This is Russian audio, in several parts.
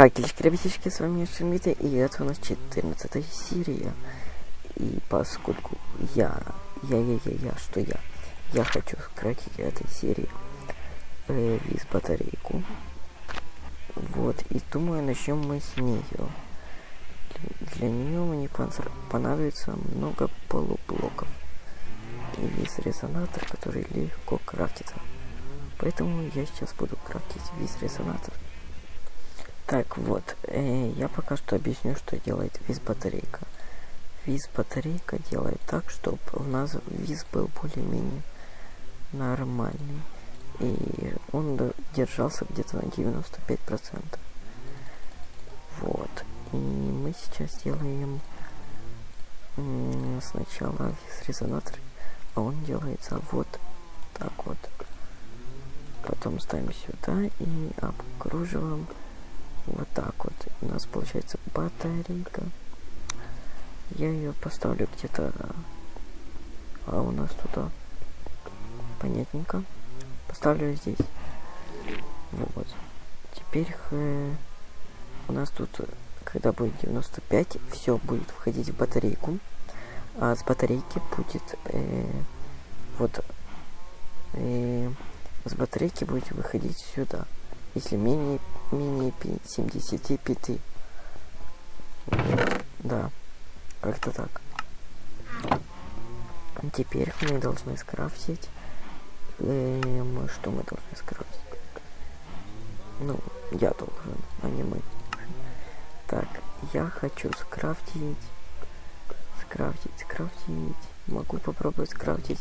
Какельчики, ребятишки, с вами Шимита, и это у нас 14 серия. И поскольку я, я, я, я, я, что я, я хочу сократить этой серии э, виз батарейку. Вот, и думаю, начнем мы с нее. Для, для нее мне понадобится много полублоков и виз резонатор, который легко крафтится. Поэтому я сейчас буду крафтить виз резонатор. Так вот, э, я пока что объясню, что делает виз батарейка. Виз батарейка делает так, чтобы у нас виз был более-менее нормальный. И он держался где-то на 95%. Вот. И мы сейчас делаем сначала виз резонатор, а он делается вот так вот. Потом ставим сюда и обкруживаем вот так вот. У нас получается батарейка. Я ее поставлю где-то... А у нас туда... Понятненько. Поставлю здесь. Вот. Теперь э, у нас тут, когда будет 95, все будет входить в батарейку. А с батарейки будет э, вот э, с батарейки будет выходить сюда если менее, менее 75. Да, как-то так. Теперь мы должны скрафтить. Эм, что мы должны скрафтить? Ну, я должен, а не мы. Так, я хочу скрафтить. Скрафтить, скрафтить. Могу попробовать скрафтить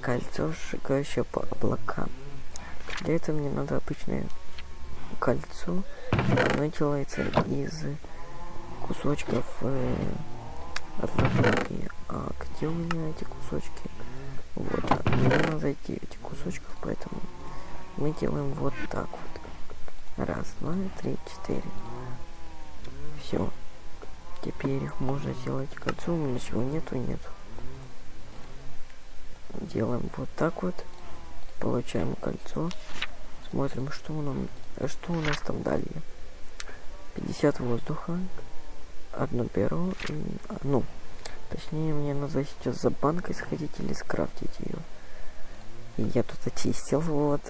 кольцо, сжигающее по облакам. Для этого мне надо обычное кольцо. Оно делается из кусочков э. А где у меня эти кусочки? Вот, а мне надо 9 кусочков, поэтому мы делаем вот так вот. Раз, два, три, четыре. Все. Теперь можно сделать кольцо, у меня ничего нету, нету. Делаем вот так вот. Получаем кольцо. Смотрим, что а что у нас там далее? 50 воздуха. Одно перо. А, ну, точнее, мне надо сейчас за банкой сходить или скрафтить ее. Я тут очистил, вот.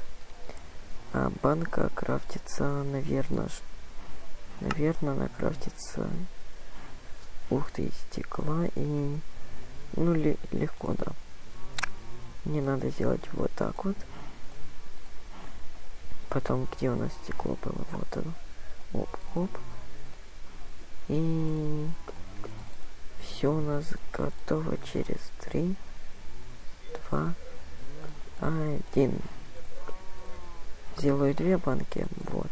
А банка крафтится, наверное, наверное, она крафтится. Ух ты, стекла и... Ну, легко, да. Мне надо сделать вот так вот. Потом, где у нас стекло было? Вот оно. Оп-оп. И все у нас готово через три, два, один. Сделаю две банки. Вот.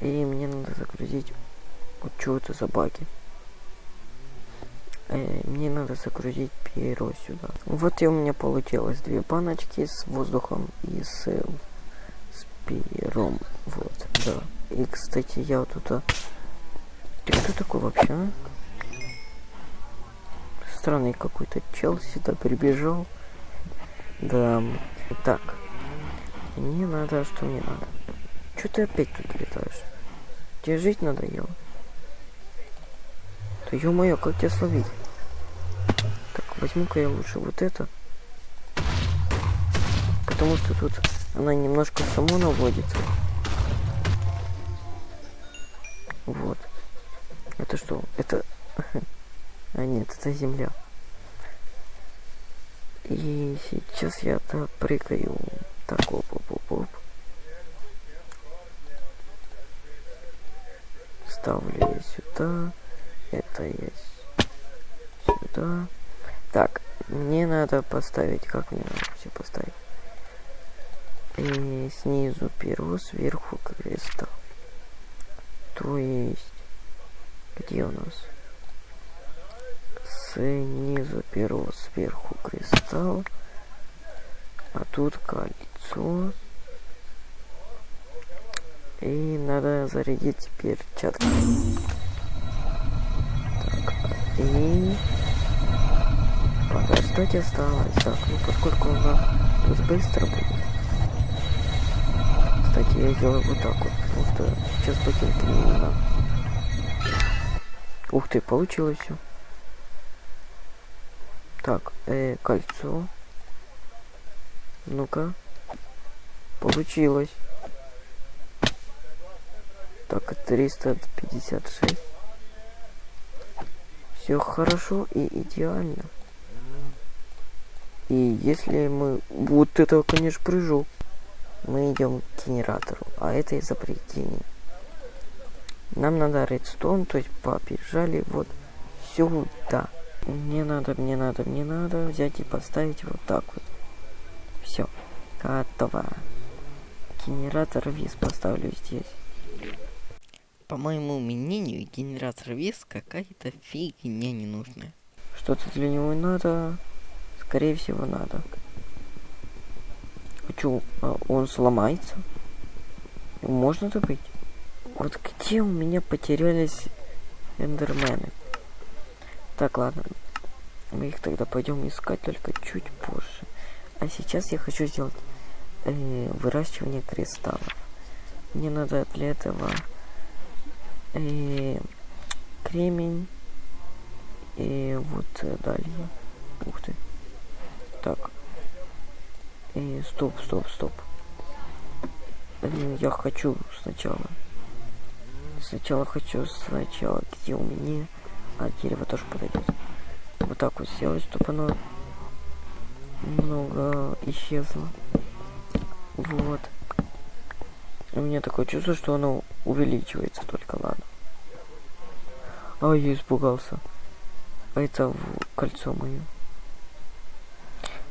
И мне надо загрузить... Вот что это за баги? Э, мне надо загрузить перо сюда. Вот и у меня получилось две баночки с воздухом и с пером. Вот, да. И, кстати, я вот тут... Ты кто такой вообще, а? Странный какой-то чел сюда прибежал. Да. Так. Мне надо, что мне надо? Что ты опять тут летаешь? Тебе жить надоело? Да ё-моё, как тебя словить? Так, возьму-ка я лучше вот это. Потому что тут она немножко само наводится. Вот. Это что? Это... А нет, это земля. И сейчас я так прыгаю. Так, оп, оп, оп, оп. Ставлю я сюда. Это я сюда. Так, мне надо поставить... Как мне надо все поставить? Снизу перо, сверху креста. То есть, где у нас? Снизу перо, сверху кристалл, а тут кольцо. И надо зарядить перчатки. Так, и подождать осталось. Так, ну поскольку она тут быстро будет кстати, я сделаю вот так вот, потому что сейчас ботинки не надо. Ух ты, получилось все. Так, э, кольцо. Ну-ка. Получилось. Так, 356. Все хорошо и идеально. И если мы... Вот это, конечно, прыжок. Мы идем к генератору, а это изобретение. Нам надо редстон, то есть побежали вот сюда. Мне надо, мне надо, мне надо взять и поставить вот так вот. Все, готово. Генератор виз поставлю здесь. По моему мнению, генератор виз какая-то фигня ненужная. Что-то для него надо. Скорее всего, надо. Хочу, а он сломается. Можно добыть? Вот где у меня потерялись эндермены? Так, ладно. Мы их тогда пойдем искать только чуть позже. А сейчас я хочу сделать э, выращивание кристаллов. Мне надо для этого э, кремень и вот э, далее. Ух ты. Так. И стоп, стоп, стоп. Я хочу сначала. Сначала хочу сначала, где у меня. А дерево тоже подойдет. Вот так вот сделать, чтобы оно немного исчезло. Вот. У меня такое чувство, что оно увеличивается только, ладно. А, я испугался. Это кольцо мое.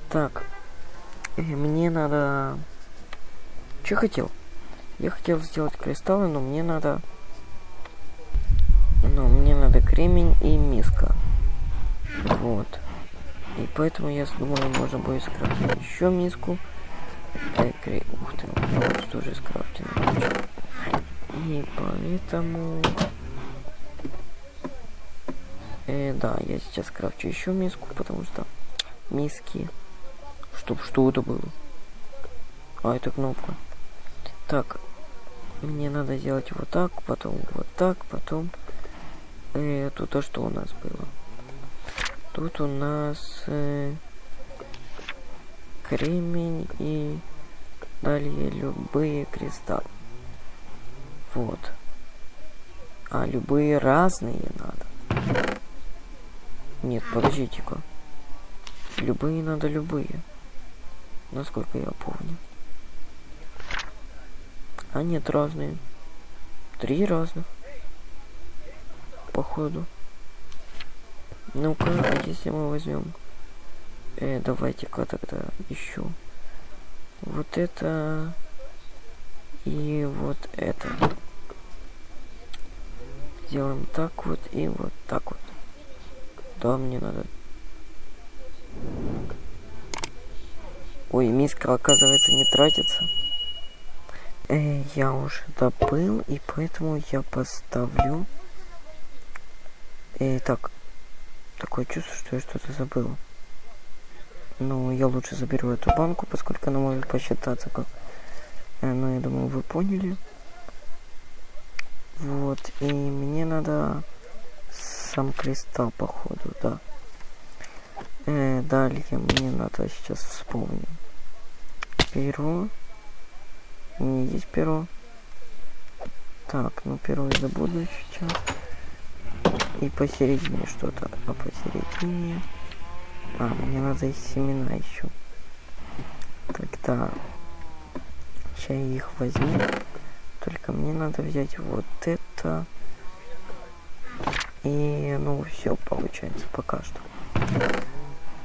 Так. И мне надо... Что хотел? Я хотел сделать кристаллы, но мне надо... Но мне надо кремень и миска. Вот. И поэтому я думаю, можно будет скрафтить еще миску. Э. Ух ты, вот тоже скрафтено. И поэтому... Э, да, я сейчас крафчу еще миску, потому что миски Чтоб что это было? А, это кнопка. Так. Мне надо сделать вот так, потом вот так, потом... Э, тут то, что у нас было. Тут у нас... Э, кремень и... Далее любые кристаллы. Вот. А любые разные надо. Нет, подождите-ка. Любые надо любые насколько я помню. А нет, разные. Три разных. Походу. Ну-ка, а если мы возьмем... Э, давайте-ка тогда еще. Вот это... И вот это. Сделаем так вот и вот так вот. Да, мне надо Ой, миска, оказывается, не тратится. Э, я уже добыл, и поэтому я поставлю... Э, так, такое чувство, что я что-то забыл. Но я лучше заберу эту банку, поскольку она может посчитаться как... Э, ну, я думаю, вы поняли. Вот, и мне надо сам кристалл, походу, да. Э, далее мне надо сейчас вспомнить перо. У меня есть перо. Так, ну перо я забуду сейчас. И посередине что-то. А посередине... А, мне надо из семена еще. Тогда сейчас я их возьму. Только мне надо взять вот это. И, ну, все получается пока что.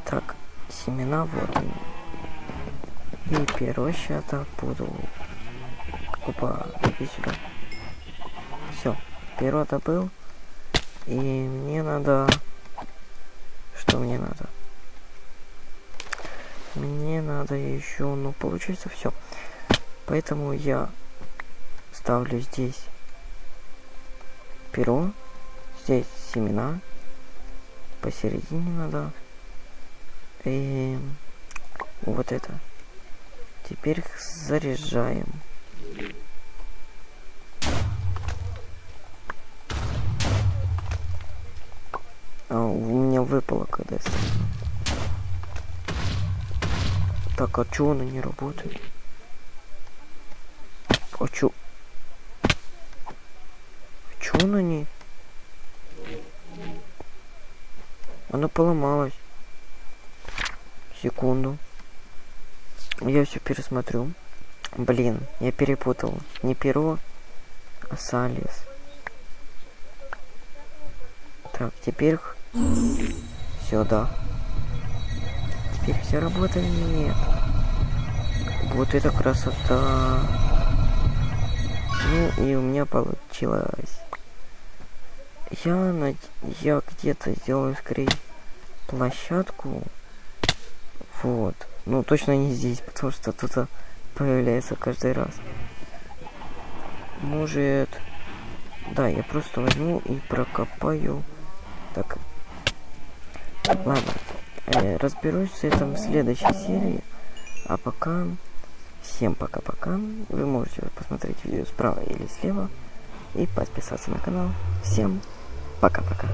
Так, семена вот они. И перо сейчас буду. Опа, иди сюда. Все, перо добыл. И мне надо... Что мне надо? Мне надо еще, ну, получается все. Поэтому я ставлю здесь перо, здесь семена, посередине надо, и вот это. Теперь заряжаем. А, у меня выпало когда Так, а чё она не работает? А чё? А чё она не... Она поломалась. Секунду. Я все пересмотрю. Блин, я перепутал. Не перо, а салис. Так, теперь... Все, да. Теперь все работает. Вот это красота. Ну и у меня получилось. Я, над... я где-то сделаю скорее площадку. Вот. Ну, точно не здесь, потому что тут появляется каждый раз. Может... Да, я просто возьму и прокопаю. Так. Ладно. Э, разберусь с этим в следующей серии. А пока... Всем пока-пока. Вы можете посмотреть видео справа или слева. И подписаться на канал. Всем пока-пока.